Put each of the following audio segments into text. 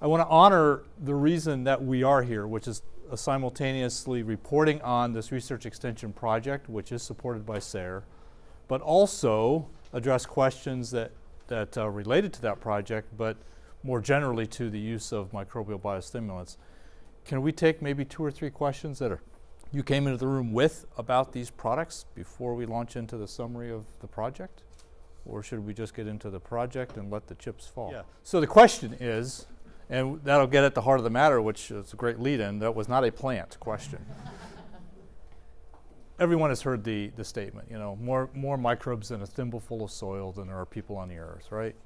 I want to honor the reason that we are here, which is uh, simultaneously reporting on this research extension project, which is supported by SARE, but also address questions that, that are related to that project, but more generally to the use of microbial biostimulants. Can we take maybe two or three questions that are you came into the room with about these products before we launch into the summary of the project? Or should we just get into the project and let the chips fall? Yeah. So the question is, and that'll get at the heart of the matter, which is a great lead in, that was not a plant question. Everyone has heard the, the statement, you know, more, more microbes in a thimbleful of soil than there are people on the earth, right?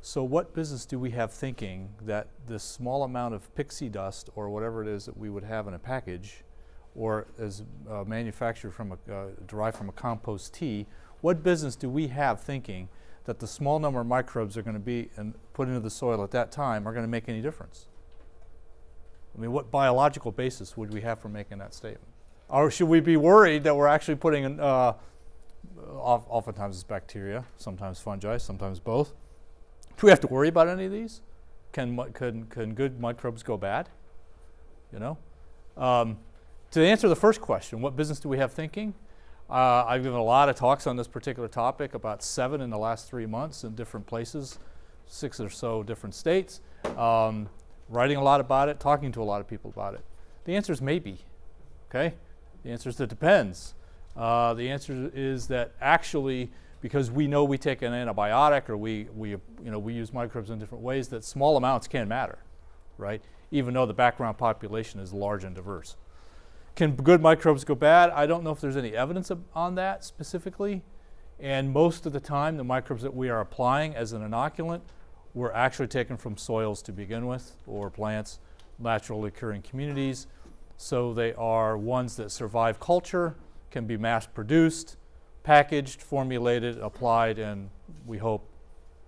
So what business do we have thinking that this small amount of pixie dust or whatever it is that we would have in a package or is uh, manufactured from a, uh, derived from a compost tea, what business do we have thinking that the small number of microbes are going to be and put into the soil at that time are going to make any difference? I mean, what biological basis would we have for making that statement? Or should we be worried that we're actually putting, in, uh, oftentimes it's bacteria, sometimes fungi, sometimes both, do we have to worry about any of these? Can, can, can good microbes go bad? You know? Um, to answer the first question, what business do we have thinking? Uh, I've given a lot of talks on this particular topic, about seven in the last three months in different places, six or so different states, um, writing a lot about it, talking to a lot of people about it. The answer is maybe, okay? The answer is that depends. Uh, the answer is that actually because we know we take an antibiotic or we, we, you know, we use microbes in different ways that small amounts can matter, right? Even though the background population is large and diverse. Can good microbes go bad? I don't know if there's any evidence on that specifically. And most of the time, the microbes that we are applying as an inoculant were actually taken from soils to begin with or plants, naturally occurring communities. So they are ones that survive culture, can be mass produced, packaged, formulated, applied, and we hope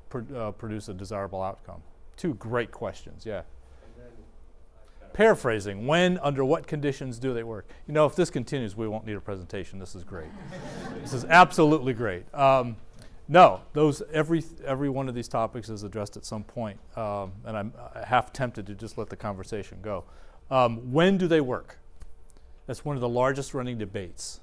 pr uh, produce a desirable outcome? Two great questions, yeah. Paraphrasing, when, under what conditions do they work? You know, if this continues, we won't need a presentation. This is great. this is absolutely great. Um, no, those every every one of these topics is addressed at some point, um, and I'm half tempted to just let the conversation go. Um, when do they work? That's one of the largest running debates.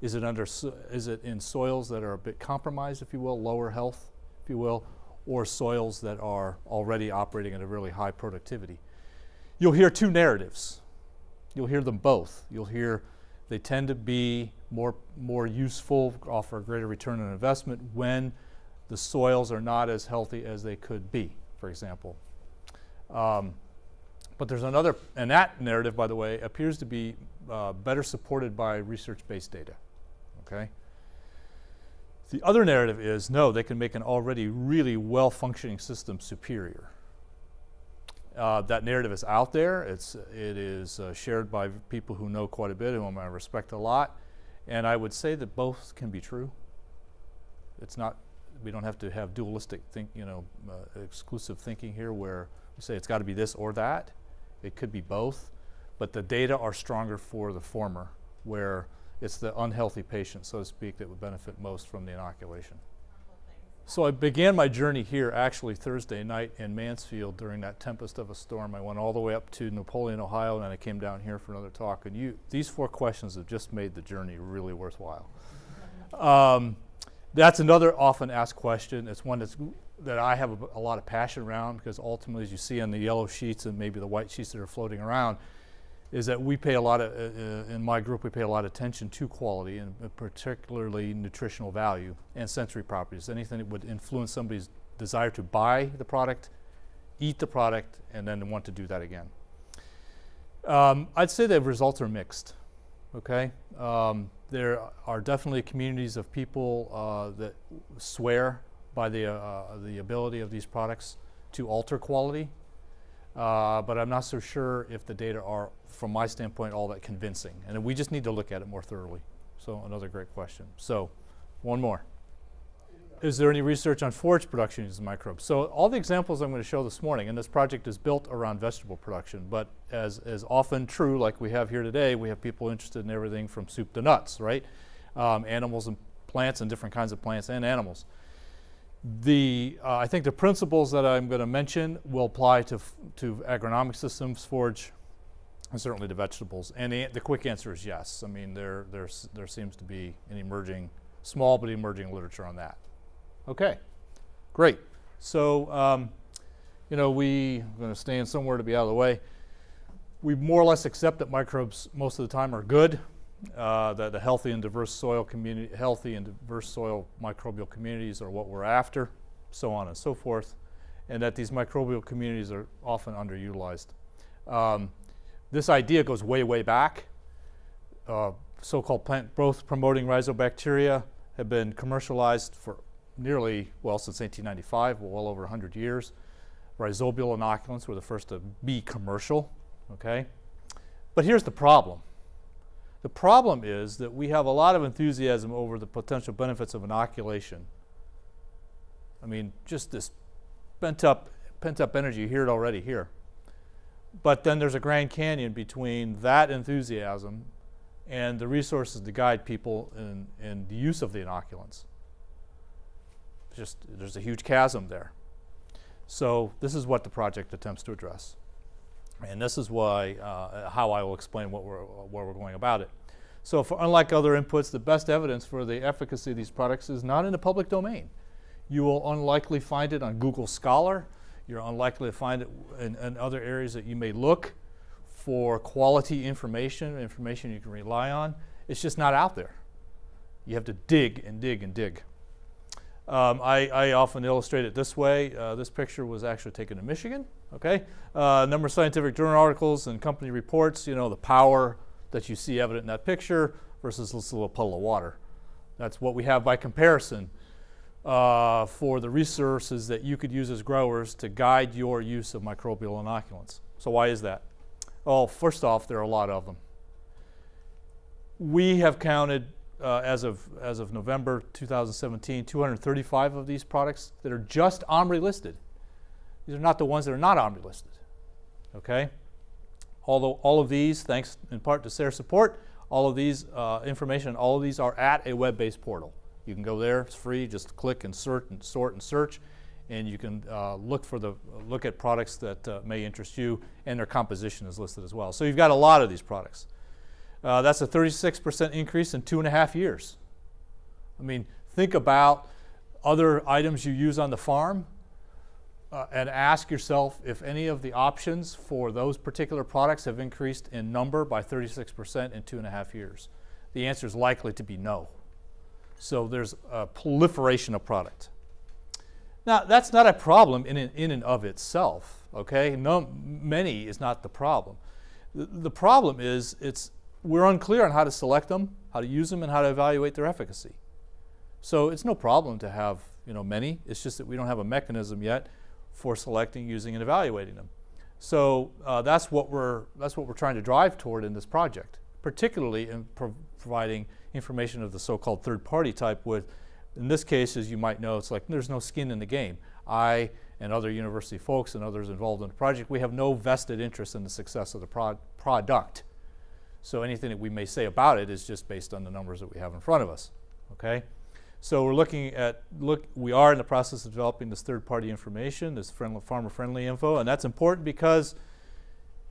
Is it, under, is it in soils that are a bit compromised, if you will, lower health, if you will, or soils that are already operating at a really high productivity? You'll hear two narratives. You'll hear them both. You'll hear they tend to be more, more useful, offer a greater return on investment when the soils are not as healthy as they could be, for example. Um, but there's another, and that narrative, by the way, appears to be uh, better supported by research-based data okay? The other narrative is, no, they can make an already really well-functioning system superior. Uh, that narrative is out there. It's, it is uh, shared by people who know quite a bit, whom I respect a lot. And I would say that both can be true. It's not, we don't have to have dualistic think, you know, uh, exclusive thinking here where we say it's got to be this or that. It could be both. But the data are stronger for the former, where it's the unhealthy patient, so to speak, that would benefit most from the inoculation. So I began my journey here actually Thursday night in Mansfield during that tempest of a storm. I went all the way up to Napoleon, Ohio, and then I came down here for another talk. And you, these four questions have just made the journey really worthwhile. Um, that's another often asked question. It's one that's, that I have a, a lot of passion around because ultimately, as you see on the yellow sheets and maybe the white sheets that are floating around, is that we pay a lot of, uh, uh, in my group, we pay a lot of attention to quality and particularly nutritional value and sensory properties. Anything that would influence somebody's desire to buy the product, eat the product, and then want to do that again. Um, I'd say the results are mixed, okay? Um, there are definitely communities of people uh, that swear by the, uh, the ability of these products to alter quality uh, but I'm not so sure if the data are, from my standpoint, all that convincing. And we just need to look at it more thoroughly. So another great question. So one more. Is there any research on forage production using microbes? So all the examples I'm going to show this morning, and this project is built around vegetable production, but as is often true, like we have here today, we have people interested in everything from soup to nuts, right? Um, animals and plants and different kinds of plants and animals The, uh, I think the principles that I'm going to mention will apply to, to agronomic systems, forage, and certainly to vegetables. And the, the quick answer is yes. I mean, there, there's, there seems to be an emerging, small but emerging literature on that. Okay, great. So, um, you know, we, I'm going to stand somewhere to be out of the way. We more or less accept that microbes most of the time are good, uh, that the healthy and diverse soil community, healthy and diverse soil microbial communities are what we're after, so on and so forth, and that these microbial communities are often underutilized. Um, this idea goes way, way back. Uh, so-called plant growth promoting rhizobacteria have been commercialized for nearly, well, since 1895, well over 100 years. Rhizobial inoculants were the first to be commercial, okay? But here's the problem. The problem is that we have a lot of enthusiasm over the potential benefits of inoculation. I mean, just this pent up, pent up energy, you hear it already here. But then there's a Grand Canyon between that enthusiasm and the resources to guide people in, in the use of the inoculants. Just, there's a huge chasm there. So this is what the project attempts to address. And this is why, uh, how I will explain what we're, where we're going about it. So for, unlike other inputs, the best evidence for the efficacy of these products is not in the public domain. You will unlikely find it on Google Scholar. You're unlikely to find it in, in other areas that you may look for quality information, information you can rely on. It's just not out there. You have to dig and dig and dig. Um, I, I, often illustrate it this way. Uh, this picture was actually taken in Michigan. Okay, uh, number of scientific journal articles and company reports. You know the power that you see evident in that picture versus this little puddle of water. That's what we have by comparison uh, for the resources that you could use as growers to guide your use of microbial inoculants. So why is that? Well, first off, there are a lot of them. We have counted uh, as of as of November 2017, 235 of these products that are just OMRI listed. These are not the ones that are not OMRI listed. Okay. Although all of these, thanks in part to SARE support, all of these uh, information, all of these are at a web-based portal. You can go there; it's free. Just click and sort and sort and search, and you can uh, look for the look at products that uh, may interest you, and their composition is listed as well. So you've got a lot of these products. Uh, that's a 36% increase in two and a half years. I mean, think about other items you use on the farm uh, and ask yourself if any of the options for those particular products have increased in number by 36% in two and a half years. The answer is likely to be no. So there's a proliferation of product. Now, that's not a problem in, in and of itself, okay? No, many is not the problem. The, the problem is it's we're unclear on how to select them, how to use them, and how to evaluate their efficacy. So it's no problem to have you know, many. It's just that we don't have a mechanism yet for selecting, using, and evaluating them. So uh, that's, what we're, that's what we're trying to drive toward in this project, particularly in pro providing information of the so-called third-party type with, in this case, as you might know, it's like there's no skin in the game. I and other university folks and others involved in the project, we have no vested interest in the success of the pro product. So anything that we may say about it is just based on the numbers that we have in front of us, okay? So we're looking at, look, we are in the process of developing this third-party information, this farmer-friendly info, and that's important because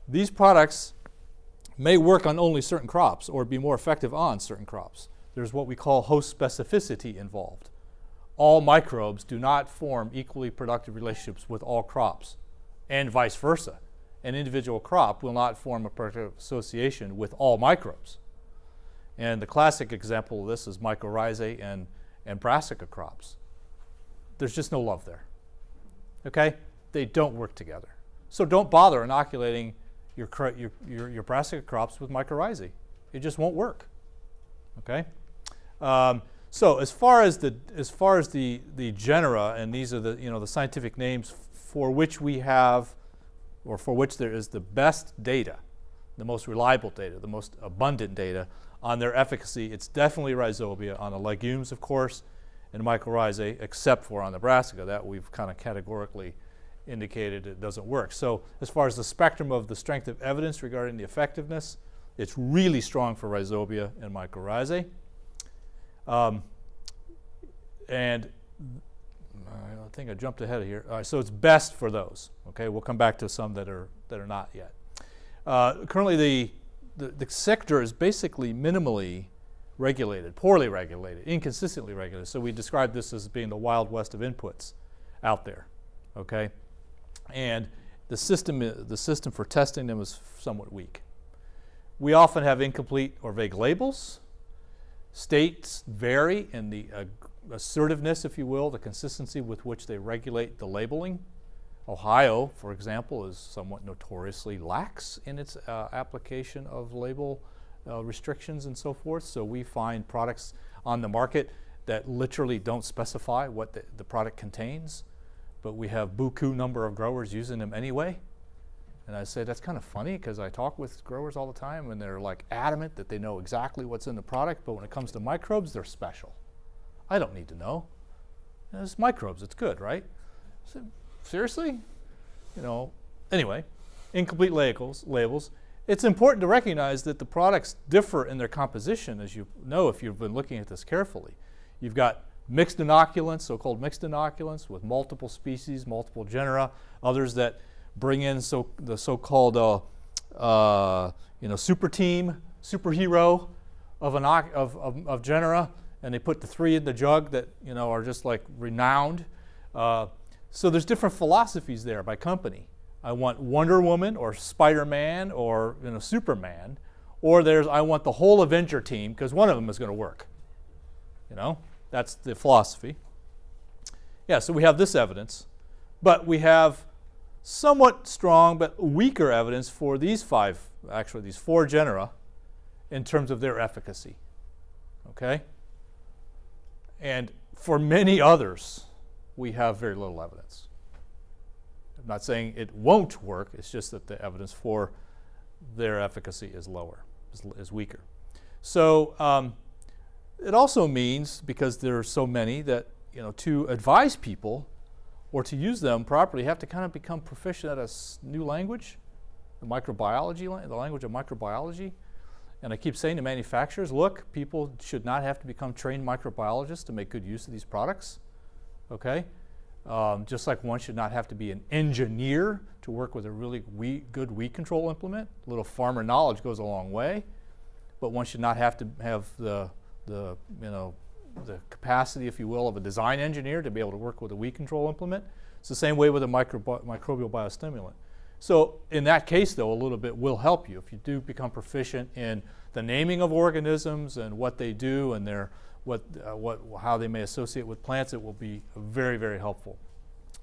these products may work on only certain crops or be more effective on certain crops. There's what we call host specificity involved. All microbes do not form equally productive relationships with all crops, and vice versa an individual crop will not form a particular association with all microbes. And the classic example of this is mycorrhizae and, and brassica crops. There's just no love there. Okay? They don't work together. So don't bother inoculating your, your, your, your brassica crops with mycorrhizae. It just won't work. Okay? Um, so as far as the as far as the the genera, and these are the you know the scientific names for which we have or for which there is the best data, the most reliable data, the most abundant data on their efficacy, it's definitely rhizobia on the legumes, of course, and mycorrhizae, except for on the brassica. That we've kind of categorically indicated it doesn't work. So as far as the spectrum of the strength of evidence regarding the effectiveness, it's really strong for rhizobia and mycorrhizae. Um, and I think I jumped ahead of here. All right, so it's best for those. Okay, we'll come back to some that are that are not yet. Uh, currently, the, the the sector is basically minimally regulated, poorly regulated, inconsistently regulated. So we describe this as being the wild west of inputs out there. Okay, and the system the system for testing them is somewhat weak. We often have incomplete or vague labels. States vary in the uh, assertiveness, if you will, the consistency with which they regulate the labeling. Ohio, for example, is somewhat notoriously lax in its uh, application of label uh, restrictions and so forth. So we find products on the market that literally don't specify what the, the product contains, but we have buku number of growers using them anyway. And I say that's kind of funny because I talk with growers all the time and they're like adamant that they know exactly what's in the product, but when it comes to microbes, they're special. I don't need to know. It's microbes, it's good, right? So, seriously? You know, anyway, incomplete labels, labels. It's important to recognize that the products differ in their composition, as you know if you've been looking at this carefully. You've got mixed inoculants, so-called mixed inoculants with multiple species, multiple genera, others that bring in so, the so-called uh, uh, you know, super team, superhero of, of, of, of genera and they put the three in the jug that you know are just like renowned. Uh, so there's different philosophies there by company. I want Wonder Woman or Spider-Man or you know Superman, or there's I want the whole Avenger team because one of them is going to work. You know, that's the philosophy. Yeah, so we have this evidence, but we have somewhat strong but weaker evidence for these five, actually these four genera, in terms of their efficacy. Okay. And for many others, we have very little evidence. I'm not saying it won't work, it's just that the evidence for their efficacy is lower, is, is weaker. So um, it also means, because there are so many, that you know, to advise people or to use them properly, you have to kind of become proficient at a new language, the microbiology, the language of microbiology. And I keep saying to manufacturers, look, people should not have to become trained microbiologists to make good use of these products, okay? Um, just like one should not have to be an engineer to work with a really good weed control implement. A little farmer knowledge goes a long way, but one should not have to have the, the, you know, the capacity, if you will, of a design engineer to be able to work with a weed control implement. It's the same way with a microbial biostimulant. So in that case, though, a little bit will help you. If you do become proficient in the naming of organisms and what they do and their, what, uh, what, how they may associate with plants, it will be very, very helpful.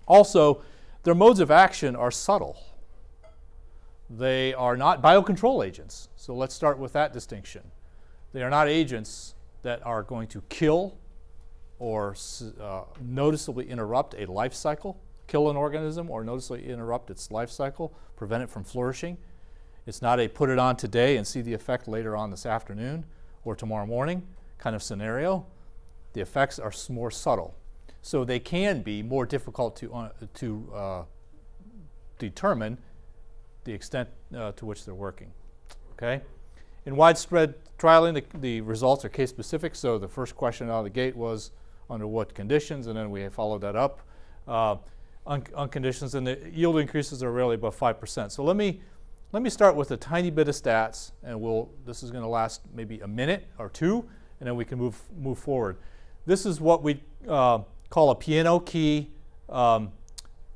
Also, their modes of action are subtle. They are not biocontrol agents. So let's start with that distinction. They are not agents that are going to kill or uh, noticeably interrupt a life cycle kill an organism or noticeably interrupt its life cycle, prevent it from flourishing. It's not a put it on today and see the effect later on this afternoon or tomorrow morning kind of scenario. The effects are more subtle. So they can be more difficult to, uh, to uh, determine the extent uh, to which they're working. Okay? In widespread trialing, the, the results are case specific. So the first question out of the gate was under what conditions, and then we followed that up. Uh, on, on conditions, and the yield increases are really above 5%. So let me, let me start with a tiny bit of stats, and we'll, this is going to last maybe a minute or two, and then we can move, move forward. This is what we uh, call a piano key um,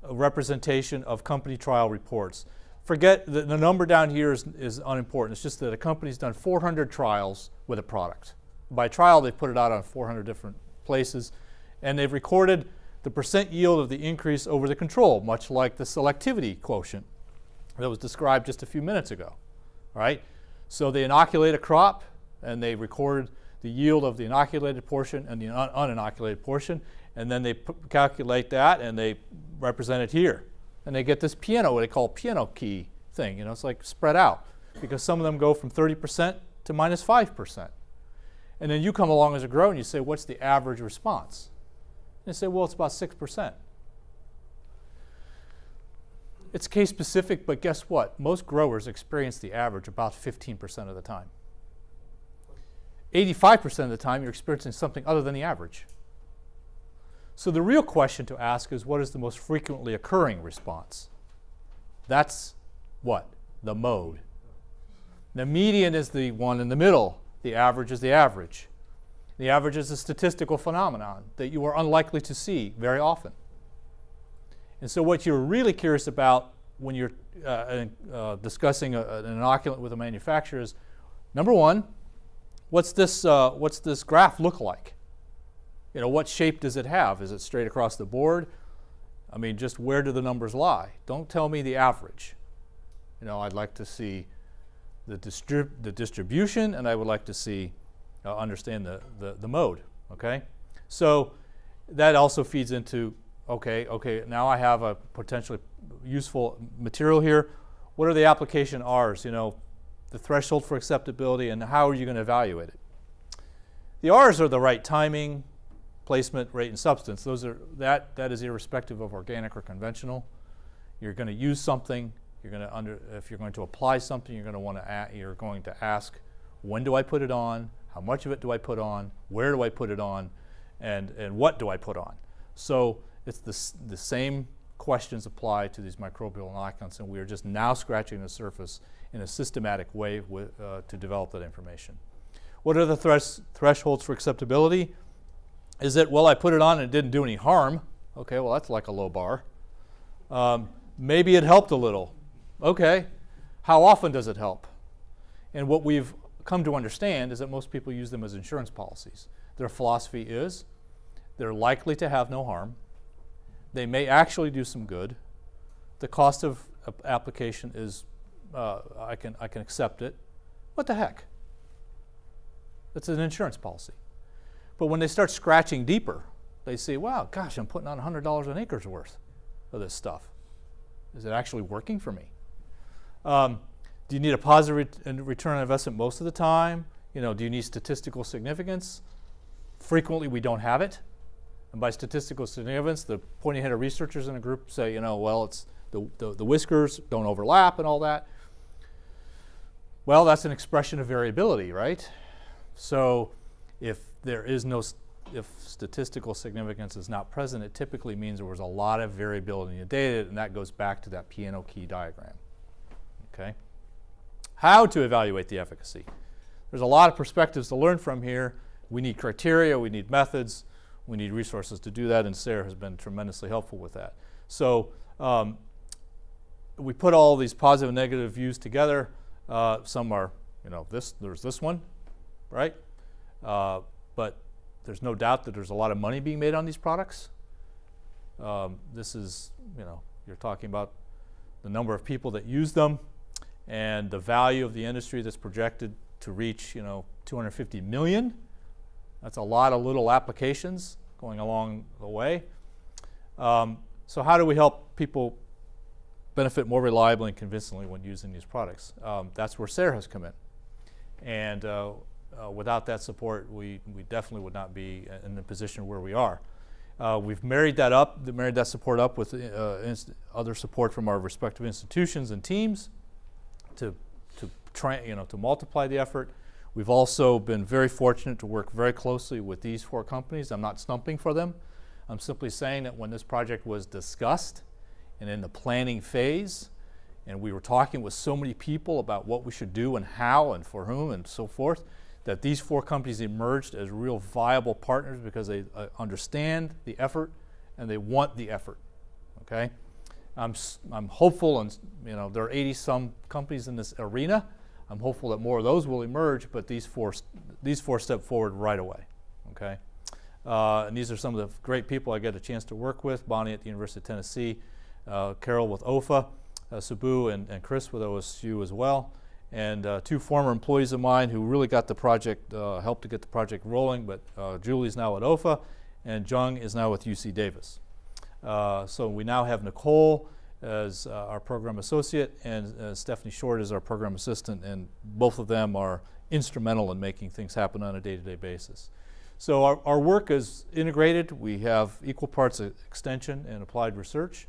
representation of company trial reports. Forget the, the number down here is, is unimportant. It's just that a company's done 400 trials with a product. By trial, they put it out on 400 different places, and they've recorded the percent yield of the increase over the control, much like the selectivity quotient that was described just a few minutes ago. Right? So they inoculate a crop and they record the yield of the inoculated portion and the un uninoculated portion, and then they calculate that and they represent it here. And they get this piano, what they call piano key thing. You know, it's like spread out because some of them go from 30% to minus 5%. And then you come along as a grower and you say, what's the average response? And They say, well, it's about 6%. It's case specific, but guess what? Most growers experience the average about 15% of the time. 85% of the time, you're experiencing something other than the average. So the real question to ask is what is the most frequently occurring response? That's what? The mode. The median is the one in the middle. The average is the average. The average is a statistical phenomenon that you are unlikely to see very often. And so what you're really curious about when you're uh, uh, discussing a, an inoculant with a manufacturer is, number one, what's this, uh, what's this graph look like? You know, what shape does it have? Is it straight across the board? I mean, just where do the numbers lie? Don't tell me the average. You know, I'd like to see the, distrib the distribution and I would like to see, uh, understand the, the, the mode, okay? So that also feeds into, okay, okay, now I have a potentially useful material here. What are the application R's, you know, the threshold for acceptability and how are you going to evaluate it? The R's are the right timing, placement, rate, and substance. Those are, that, that is irrespective of organic or conventional. You're going to use something, you're going to under, if you're going to apply something, you're going to want to, you're going to ask, when do I put it on? How much of it do I put on? Where do I put it on? And, and what do I put on? So it's the, the same questions apply to these microbial inoculants, and we are just now scratching the surface in a systematic way with, uh, to develop that information. What are the thres thresholds for acceptability? Is it, well, I put it on and it didn't do any harm. Okay, well, that's like a low bar. Um, maybe it helped a little. Okay, how often does it help? And what we've come to understand is that most people use them as insurance policies. Their philosophy is they're likely to have no harm. They may actually do some good. The cost of application is, uh, I, can, I can accept it. What the heck? It's an insurance policy. But when they start scratching deeper, they see, wow, gosh, I'm putting on $100 an acre's worth of this stuff. Is it actually working for me? Um, do you need a positive return on investment most of the time? You know, do you need statistical significance? Frequently, we don't have it. And by statistical significance, the pointy headed researchers in a group say, you know, well, it's the, the, the whiskers don't overlap and all that. Well, that's an expression of variability, right? So if there is no, if statistical significance is not present, it typically means there was a lot of variability in the data, and that goes back to that piano key diagram. Okay? How to evaluate the efficacy. There's a lot of perspectives to learn from here. We need criteria, we need methods, we need resources to do that, and SARE has been tremendously helpful with that. So um, we put all these positive and negative views together. Uh, some are, you know, this, there's this one, right? Uh, but there's no doubt that there's a lot of money being made on these products. Um, this is, you know, you're talking about the number of people that use them and the value of the industry that's projected to reach, you know, 250 million. That's a lot of little applications going along the way. Um, so how do we help people benefit more reliably and convincingly when using these products? Um, that's where SARE has come in. And uh, uh, without that support, we, we definitely would not be in the position where we are. Uh, we've married that up, married that support up with uh, other support from our respective institutions and teams to, to try, you know, to multiply the effort. We've also been very fortunate to work very closely with these four companies. I'm not stumping for them. I'm simply saying that when this project was discussed and in the planning phase, and we were talking with so many people about what we should do and how and for whom and so forth, that these four companies emerged as real viable partners because they uh, understand the effort and they want the effort. Okay, I'm I'm hopeful, and you know there are 80 some companies in this arena. I'm hopeful that more of those will emerge, but these four these four step forward right away. Okay, uh, and these are some of the great people I get a chance to work with: Bonnie at the University of Tennessee, uh, Carol with OEFFA, uh, Sabu and, and Chris with OSU as well and uh, two former employees of mine who really got the project, uh, helped to get the project rolling, but uh, Julie's now at OEFFA, and Jung is now with UC Davis. So we now have Nicole as uh, our program associate, and uh, Stephanie Short is our program assistant, and both of them are instrumental in making things happen on a day-to-day -day basis. So our, our work is integrated. We have equal parts of extension and applied research.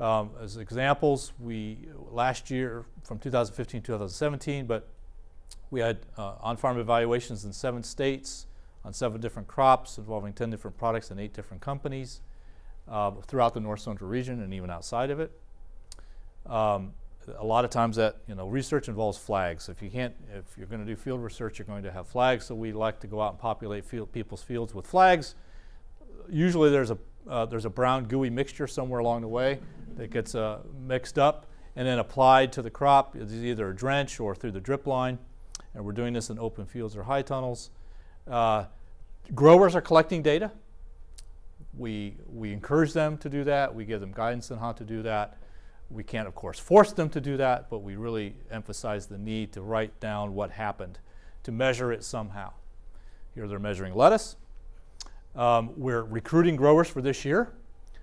Um, as examples, we last year from 2015 to 2017, but we had uh, on-farm evaluations in seven states on seven different crops involving 10 different products and eight different companies uh, throughout the North Central region and even outside of it. Um, a lot of times that you know research involves flags. If you can't, if you're going to do field research, you're going to have flags. So we like to go out and populate field, people's fields with flags. Usually there's a uh, there's a brown gooey mixture somewhere along the way that gets uh, mixed up and then applied to the crop. It's either a drench or through the drip line. And we're doing this in open fields or high tunnels. Uh, growers are collecting data. We, we encourage them to do that. We give them guidance on how to do that. We can't, of course, force them to do that, but we really emphasize the need to write down what happened, to measure it somehow. Here they're measuring lettuce. Um, we're recruiting growers for this year.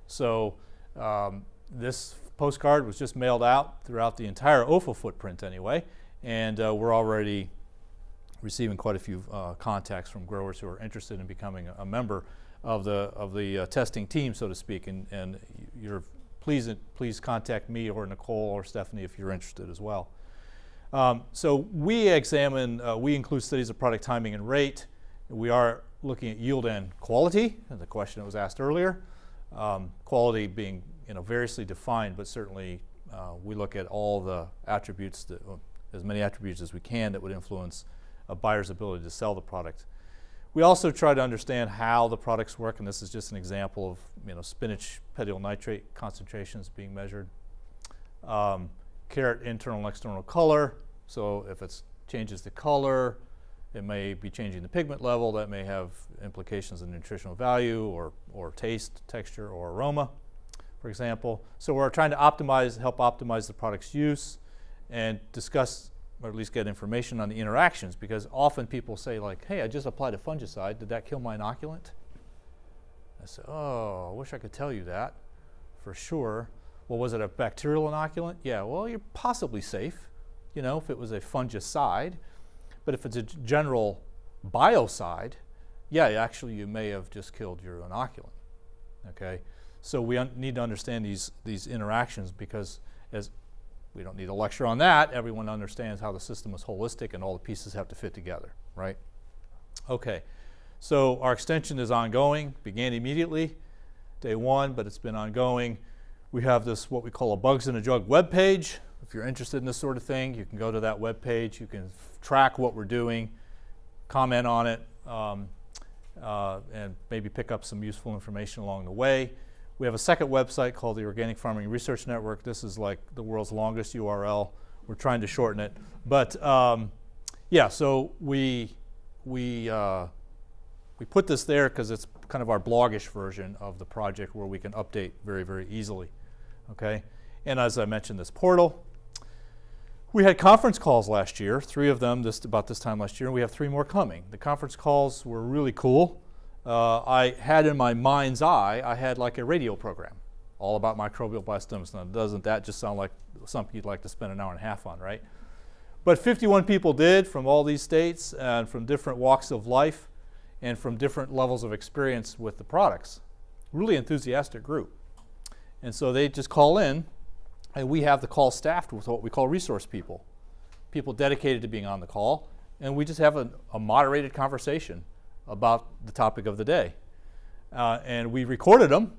So um, this postcard was just mailed out throughout the entire OEFFA footprint anyway, and uh, we're already receiving quite a few uh, contacts from growers who are interested in becoming a, a member of the of the uh, testing team, so to speak. And, and you're please please contact me or Nicole or Stephanie if you're interested as well. Um, so we examine uh, we include studies of product timing and rate. We are looking at yield and quality, the question that was asked earlier. Um, quality being you know variously defined, but certainly uh, we look at all the attributes that as many attributes as we can that would influence a buyer's ability to sell the product. We also try to understand how the products work, and this is just an example of you know spinach petiole nitrate concentrations being measured. Um, carrot internal and external color, so if it changes the color, it may be changing the pigment level. That may have implications in nutritional value or, or taste, texture, or aroma, for example. So we're trying to optimize, help optimize the product's use and discuss or at least get information on the interactions because often people say like, hey, I just applied a fungicide. Did that kill my inoculant? I said, oh, I wish I could tell you that for sure. Well, was it a bacterial inoculant? Yeah, well, you're possibly safe, you know, if it was a fungicide. But if it's a general biocide, yeah, actually you may have just killed your inoculant, okay? So we need to understand these, these interactions because as we don't need a lecture on that. Everyone understands how the system is holistic and all the pieces have to fit together, right? Okay, so our extension is ongoing, began immediately, day one, but it's been ongoing. We have this, what we call a Bugs in a Jug web page. If you're interested in this sort of thing, you can go to that web page. You can track what we're doing, comment on it, um, uh, and maybe pick up some useful information along the way. We have a second website called the Organic Farming Research Network. This is like the world's longest URL. We're trying to shorten it. But um, yeah, so we, we, uh, we put this there because it's kind of our blogish version of the project where we can update very, very easily. Okay? And as I mentioned, this portal. We had conference calls last year, three of them this, about this time last year, and we have three more coming. The conference calls were really cool uh, I had in my mind's eye, I had like a radio program all about microbial blastomas. Now, doesn't that just sound like something you'd like to spend an hour and a half on, right? But 51 people did from all these states and from different walks of life and from different levels of experience with the products. Really enthusiastic group. And so they just call in, and we have the call staffed with what we call resource people, people dedicated to being on the call, and we just have a, a moderated conversation about the topic of the day. Uh, and we recorded them,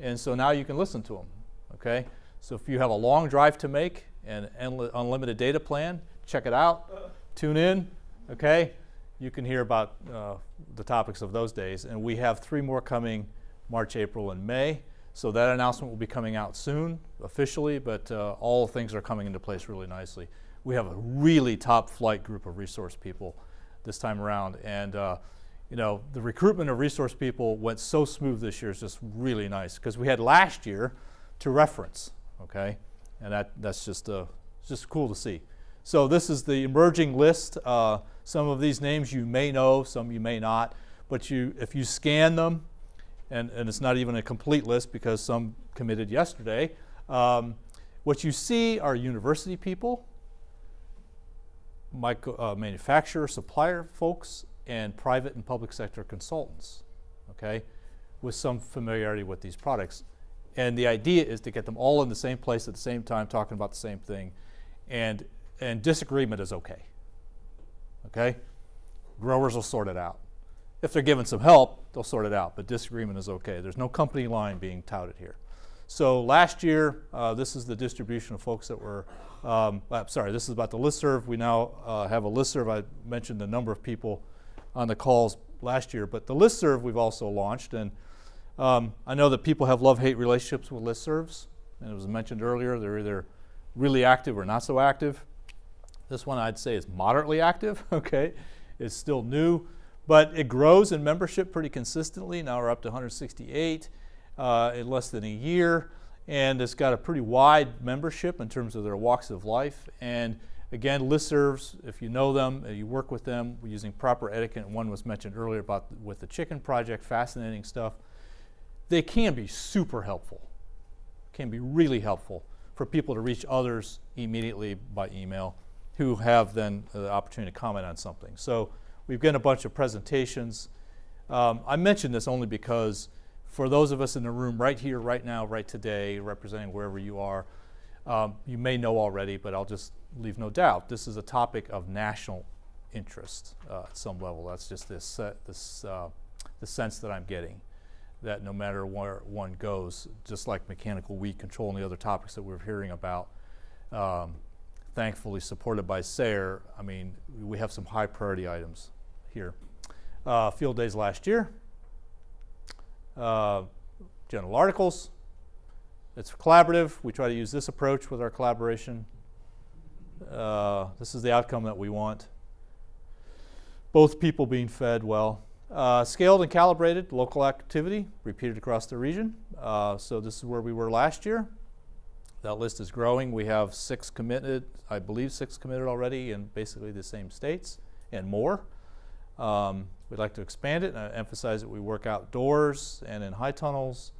and so now you can listen to them. Okay? So if you have a long drive to make and unlimited data plan, check it out, tune in, okay? You can hear about uh, the topics of those days. And we have three more coming March, April, and May. So that announcement will be coming out soon, officially, but uh, all things are coming into place really nicely. We have a really top flight group of resource people this time around. And uh, you know, the recruitment of resource people went so smooth this year. It's just really nice because we had last year to reference, okay? And that, that's just, uh, just cool to see. So this is the emerging list. Uh, some of these names you may know, some you may not. But you, if you scan them, and, and it's not even a complete list because some committed yesterday, um, what you see are university people, micro, uh, manufacturer, supplier folks, and private and public sector consultants, okay, with some familiarity with these products. And the idea is to get them all in the same place at the same time, talking about the same thing. And, and disagreement is okay. Okay? Growers will sort it out. If they're given some help, they'll sort it out, but disagreement is okay. There's no company line being touted here. So last year, uh, this is the distribution of folks that were, um, sorry, this is about the listserv. We now uh, have a listserv. I mentioned the number of people on the calls last year, but the listserv we've also launched. And um, I know that people have love-hate relationships with listservs. And it was mentioned earlier, they're either really active or not so active. This one I'd say is moderately active, okay? It's still new, but it grows in membership pretty consistently. Now we're up to 168 uh, in less than a year, and it's got a pretty wide membership in terms of their walks of life. And again, listservs, if you know them, you work with them using proper etiquette. One was mentioned earlier about with the chicken project, fascinating stuff. They can be super helpful, can be really helpful for people to reach others immediately by email who have then the opportunity to comment on something. So we've got a bunch of presentations. Um, I mention this only because for those of us in the room right here, right now, right today, representing wherever you are, um, you may know already, but I'll just leave no doubt. This is a topic of national interest uh, at some level. That's just this, uh, this uh, the sense that I'm getting that no matter where one goes, just like mechanical weed control and the other topics that we're hearing about, um, thankfully supported by SARE, I mean, we have some high priority items here. Uh, field days last year, uh, journal articles. It's collaborative. We try to use this approach with our collaboration. Uh, this is the outcome that we want. Both people being fed well. Uh, scaled and calibrated local activity repeated across the region. Uh, so this is where we were last year. That list is growing. We have six committed, I believe six committed already in basically the same states and more. Um, we'd like to expand it and emphasize that we work outdoors and in high tunnels.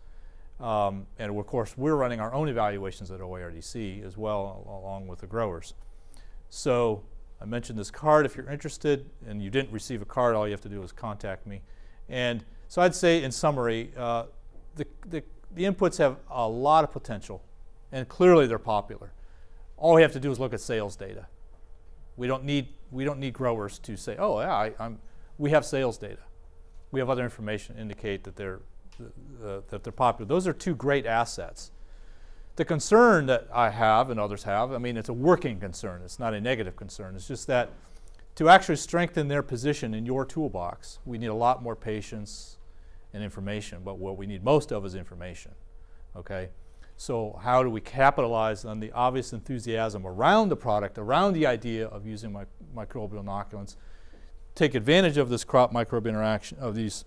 Um, and of course, we're running our own evaluations at OARDC as well, along with the growers. So I mentioned this card. If you're interested and you didn't receive a card, all you have to do is contact me. And so I'd say in summary, uh, the, the, the inputs have a lot of potential and clearly they're popular. All we have to do is look at sales data. We don't need, we don't need growers to say, oh yeah, I, we have sales data. We have other information indicate that they're, uh, that they're popular. Those are two great assets. The concern that I have and others have, I mean, it's a working concern. It's not a negative concern. It's just that to actually strengthen their position in your toolbox, we need a lot more patience and information. But what we need most of is information, okay? So how do we capitalize on the obvious enthusiasm around the product, around the idea of using my, microbial inoculants, take advantage of this crop microbe interaction, of these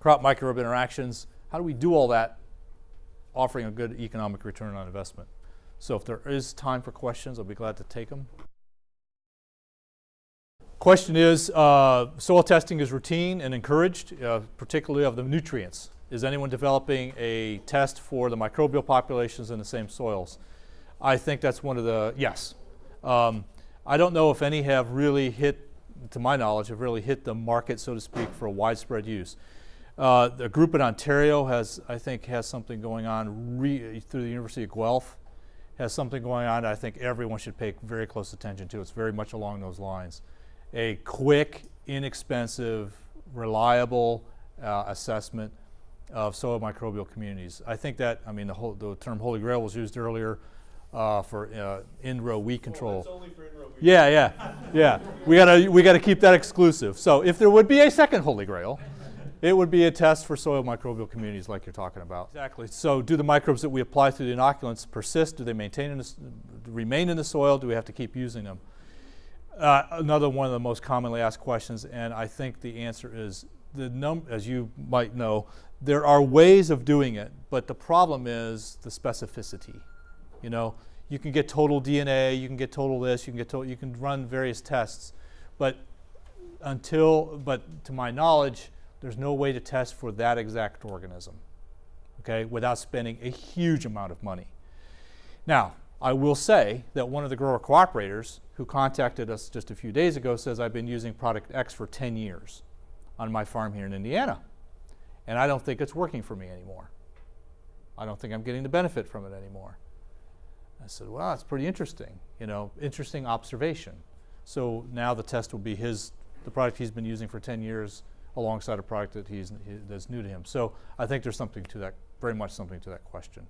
crop microbe interactions? How do we do all that offering a good economic return on investment. So if there is time for questions, I'll be glad to take them. Question is, uh, soil testing is routine and encouraged, uh, particularly of the nutrients. Is anyone developing a test for the microbial populations in the same soils? I think that's one of the, yes. Um, I don't know if any have really hit, to my knowledge, have really hit the market, so to speak, for widespread use. Uh, the group in Ontario has, I think, has something going on through the University of Guelph, has something going on I think everyone should pay very close attention to. It's very much along those lines. A quick, inexpensive, reliable uh, assessment of soil microbial communities. I think that, I mean, the, whole, the term Holy Grail was used earlier uh, for uh, in-row weed control. Oh, in yeah, yeah, yeah. We gotta we gotta keep that exclusive. So if there would be a second Holy Grail, it would be a test for soil microbial communities like you're talking about. Exactly. So do the microbes that we apply through the inoculants persist? Do they maintain in the, remain in the soil? Do we have to keep using them? Uh, another one of the most commonly asked questions, and I think the answer is the num as you might know, there are ways of doing it, but the problem is the specificity. You know, you can get total DNA, you can get total this, you can get total, you can run various tests, but until, but to my knowledge, there's no way to test for that exact organism, okay, without spending a huge amount of money. Now, I will say that one of the grower cooperators who contacted us just a few days ago says I've been using product X for 10 years on my farm here in Indiana, and I don't think it's working for me anymore. I don't think I'm getting the benefit from it anymore. I said, well, that's pretty interesting, you know, interesting observation. So now the test will be his, the product he's been using for 10 years alongside a product that he's he, that's new to him. So I think there's something to that, very much something to that question.